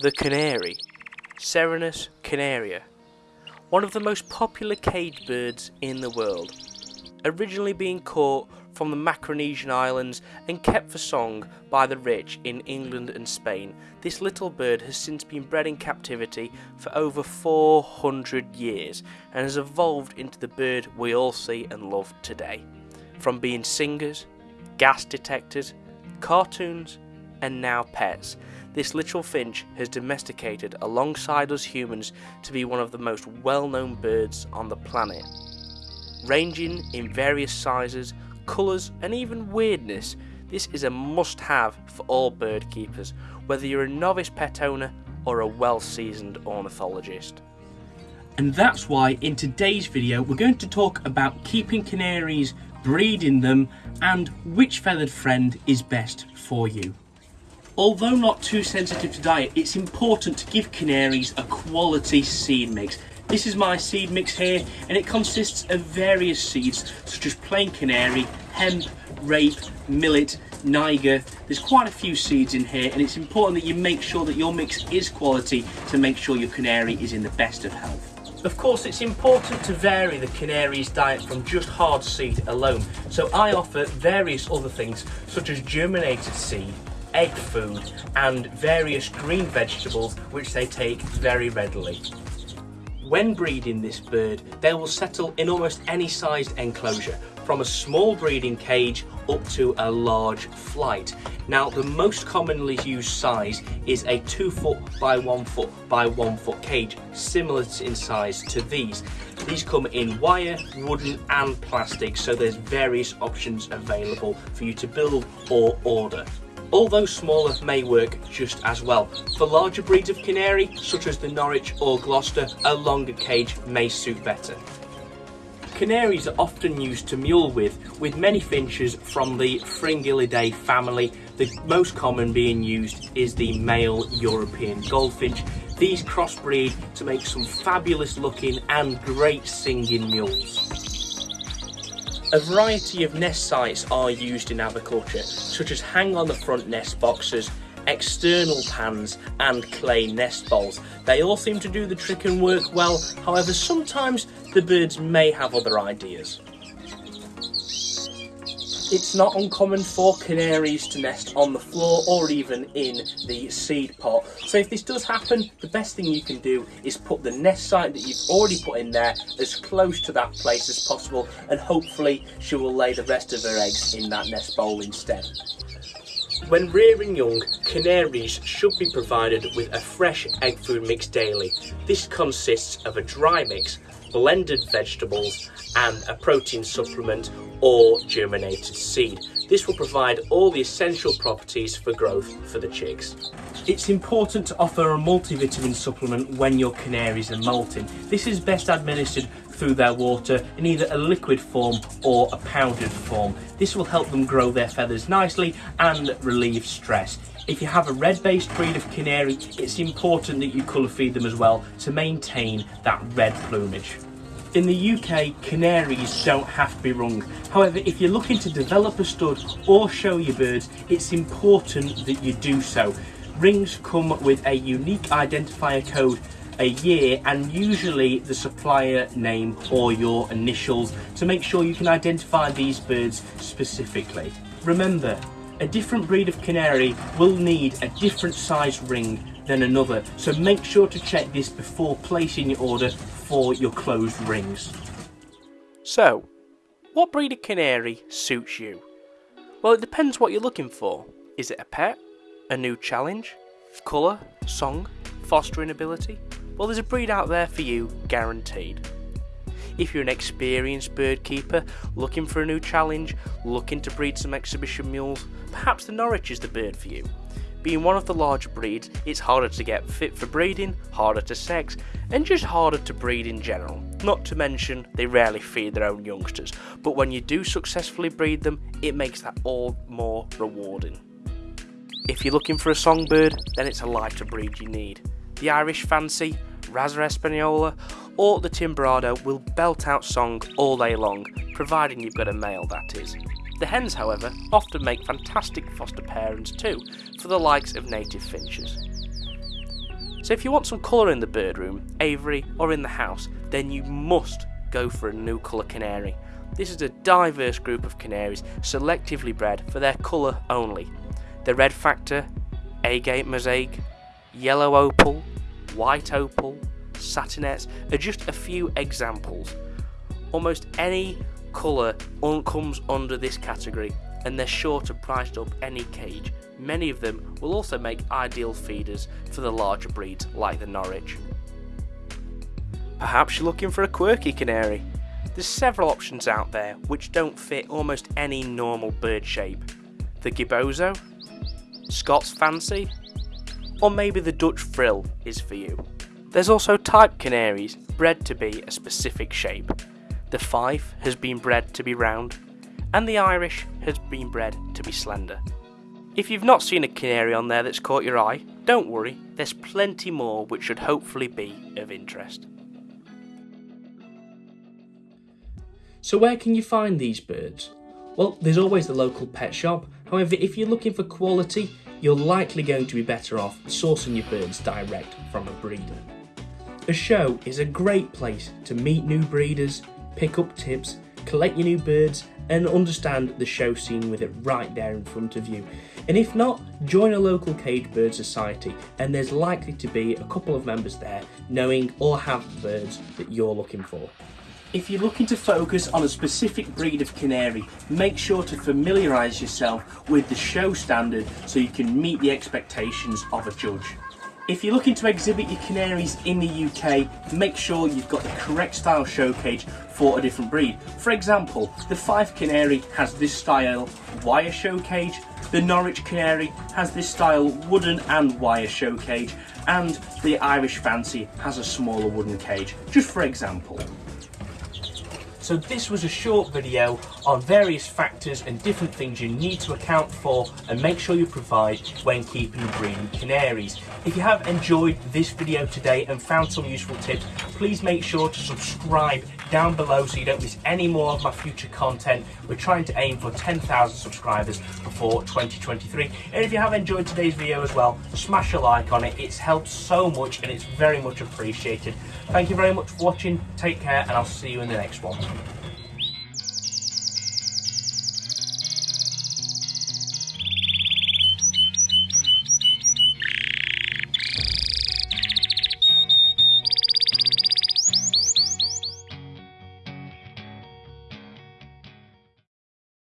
The canary, Serinus canaria, one of the most popular cage birds in the world. Originally being caught from the Macaronesian Islands and kept for song by the rich in England and Spain, this little bird has since been bred in captivity for over 400 years and has evolved into the bird we all see and love today. From being singers, gas detectors, cartoons, and now pets, this little finch has domesticated alongside us humans to be one of the most well known birds on the planet. Ranging in various sizes, colours, and even weirdness, this is a must have for all bird keepers, whether you're a novice pet owner or a well seasoned ornithologist. And that's why in today's video we're going to talk about keeping canaries, breeding them, and which feathered friend is best for you. Although not too sensitive to diet, it's important to give canaries a quality seed mix. This is my seed mix here, and it consists of various seeds such as plain canary, hemp, rape, millet, niger. There's quite a few seeds in here, and it's important that you make sure that your mix is quality to make sure your canary is in the best of health. Of course, it's important to vary the canary's diet from just hard seed alone, so I offer various other things such as germinated seed, egg food and various green vegetables which they take very readily. When breeding this bird, they will settle in almost any sized enclosure, from a small breeding cage up to a large flight. Now, the most commonly used size is a 2 foot by 1 foot by 1 foot cage, similar in size to these. These come in wire, wooden and plastic, so there's various options available for you to build or order although smaller may work just as well. For larger breeds of canary, such as the Norwich or Gloucester, a longer cage may suit better. Canaries are often used to mule with, with many finches from the Fringillidae family. The most common being used is the male European goldfinch. These crossbreed to make some fabulous looking and great singing mules. A variety of nest sites are used in aviculture, such as hang on the front nest boxes, external pans and clay nest bowls. They all seem to do the trick and work well, however sometimes the birds may have other ideas. It's not uncommon for canaries to nest on the floor or even in the seed pot. So if this does happen, the best thing you can do is put the nest site that you've already put in there as close to that place as possible and hopefully she will lay the rest of her eggs in that nest bowl instead. When rearing young, canaries should be provided with a fresh egg food mix daily. This consists of a dry mix, blended vegetables and a protein supplement or germinated seed. This will provide all the essential properties for growth for the chicks. It's important to offer a multivitamin supplement when your canaries are molting. This is best administered through their water in either a liquid form or a powdered form. This will help them grow their feathers nicely and relieve stress. If you have a red-based breed of canary, it's important that you colour feed them as well to maintain that red plumage. In the UK, canaries don't have to be rung. However, if you're looking to develop a stud or show your birds, it's important that you do so. Rings come with a unique identifier code a year and usually the supplier name or your initials to make sure you can identify these birds specifically. Remember, a different breed of canary will need a different size ring than another, so make sure to check this before placing your order for your closed rings. So, what breed of canary suits you? Well, it depends what you're looking for. Is it a pet? A new challenge? Colour? Song? Fostering ability? Well, there's a breed out there for you, guaranteed. If you're an experienced bird keeper looking for a new challenge, looking to breed some exhibition mules, perhaps the Norwich is the bird for you. Being one of the larger breeds, it's harder to get fit for breeding, harder to sex, and just harder to breed in general. Not to mention, they rarely feed their own youngsters, but when you do successfully breed them, it makes that all more rewarding. If you're looking for a songbird, then it's a lighter breed you need. The Irish Fancy, Raza Espanola, or the Timbrado will belt out song all day long, providing you've got a male that is. The hens, however, often make fantastic foster parents too, for the likes of native finches. So if you want some colour in the bird room, aviary or in the house, then you must go for a new colour canary. This is a diverse group of canaries selectively bred for their colour only. The red factor, agate mosaic, yellow opal, white opal, satinettes are just a few examples. Almost any colour comes under this category and they're sure to price up any cage. Many of them will also make ideal feeders for the larger breeds like the Norwich. Perhaps you're looking for a quirky canary. There's several options out there which don't fit almost any normal bird shape. The Gibboso, Scots Fancy, or maybe the Dutch Frill is for you. There's also type canaries bred to be a specific shape. The Fife has been bred to be round, and the Irish has been bred to be slender. If you've not seen a canary on there that's caught your eye, don't worry, there's plenty more which should hopefully be of interest. So where can you find these birds? Well, there's always the local pet shop. However, if you're looking for quality, you're likely going to be better off sourcing your birds direct from a breeder. A show is a great place to meet new breeders, pick up tips, collect your new birds, and understand the show scene with it right there in front of you. And if not, join a local cage bird society, and there's likely to be a couple of members there knowing or have birds that you're looking for. If you're looking to focus on a specific breed of canary, make sure to familiarise yourself with the show standard so you can meet the expectations of a judge. If you're looking to exhibit your canaries in the UK, make sure you've got the correct style show cage for a different breed. For example, the Fife Canary has this style wire show cage, the Norwich Canary has this style wooden and wire show cage, and the Irish Fancy has a smaller wooden cage, just for example. So this was a short video on various factors and different things you need to account for and make sure you provide when keeping and breeding canaries. If you have enjoyed this video today and found some useful tips, please make sure to subscribe down below so you don't miss any more of my future content. We're trying to aim for 10,000 subscribers before 2023. And if you have enjoyed today's video as well, smash a like on it. It's helped so much and it's very much appreciated. Thank you very much for watching. Take care and I'll see you in the next one.